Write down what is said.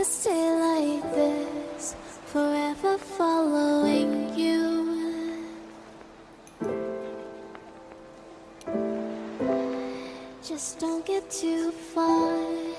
could stay like this, forever following you. Just don't get too far